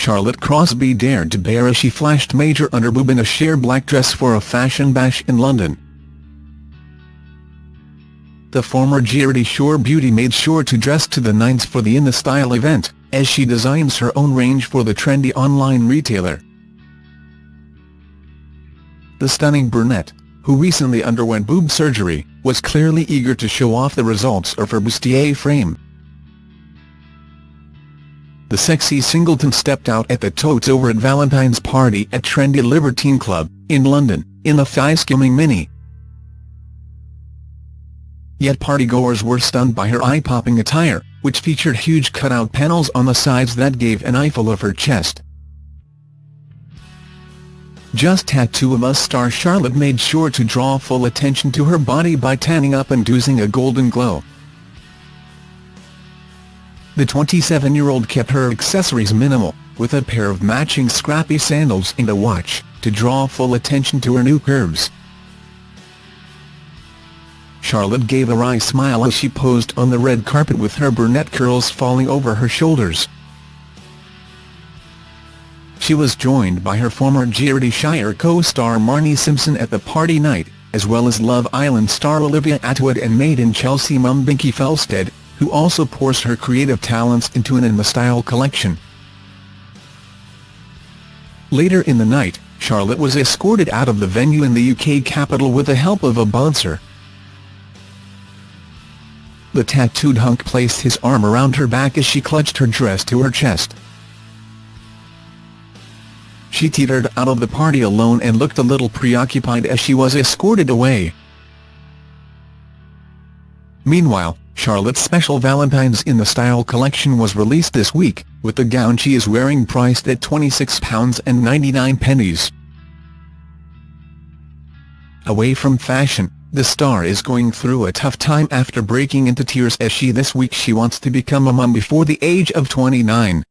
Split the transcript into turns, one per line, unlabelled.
Charlotte Crosby dared to bare as she flashed major underboob in a sheer black dress for a fashion bash in London. The former Geordie Shore beauty made sure to dress to the nines for the In the Style event, as she designs her own range for the trendy online retailer. The stunning brunette, who recently underwent boob surgery, was clearly eager to show off the results of her bustier frame. The sexy singleton stepped out at the totes over at Valentine's party at trendy Libertine Club, in London, in a thigh-skimming mini. Yet partygoers were stunned by her eye-popping attire, which featured huge cutout panels on the sides that gave an eyeful of her chest. Just Tattoo of Us star Charlotte made sure to draw full attention to her body by tanning up and oozing a golden glow. The 27-year-old kept her accessories minimal, with a pair of matching scrappy sandals and a watch, to draw full attention to her new curves. Charlotte gave a wry smile as she posed on the red carpet with her brunette curls falling over her shoulders. She was joined by her former Geordie Shore co-star Marnie Simpson at the party night, as well as Love Island star Olivia Attwood and Made in Chelsea mum Binky Felstead, who also pours her creative talents into an In the Style collection. Later in the night, Charlotte was escorted out of the venue in the UK capital with the help of a bouncer. The tattooed hunk placed his arm around her back as she clutched her dress to her chest. She teetered out of the party alone and looked a little preoccupied as she was escorted away. Meanwhile, Charlotte's special Valentine's in the Style collection was released this week, with the gown she is wearing priced at £26.99. Away from fashion, the star is going through a tough time after breaking into tears as she this week she wants to become a mum before the age of 29.